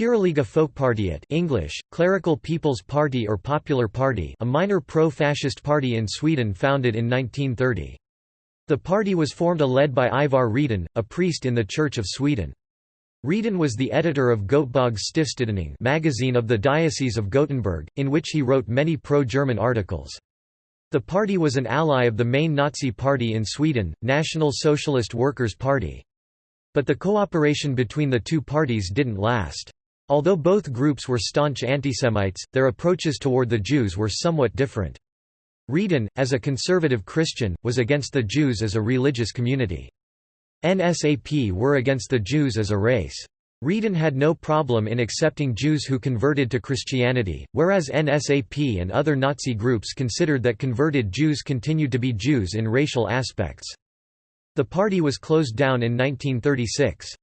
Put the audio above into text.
Kyrkliga Folkpartiet English, Clerical People's Party or Popular Party a minor pro-fascist party in Sweden founded in 1930. The party was formed a led by Ivar Rhedin, a priest in the Church of Sweden. Rhedin was the editor of Göteborgs Stiftstidning magazine of the Diocese of Gothenburg, in which he wrote many pro-German articles. The party was an ally of the main Nazi party in Sweden, National Socialist Workers' Party. But the cooperation between the two parties didn't last. Although both groups were staunch antisemites, their approaches toward the Jews were somewhat different. Rhedin, as a conservative Christian, was against the Jews as a religious community. NSAP were against the Jews as a race. Rhedin had no problem in accepting Jews who converted to Christianity, whereas NSAP and other Nazi groups considered that converted Jews continued to be Jews in racial aspects. The party was closed down in 1936.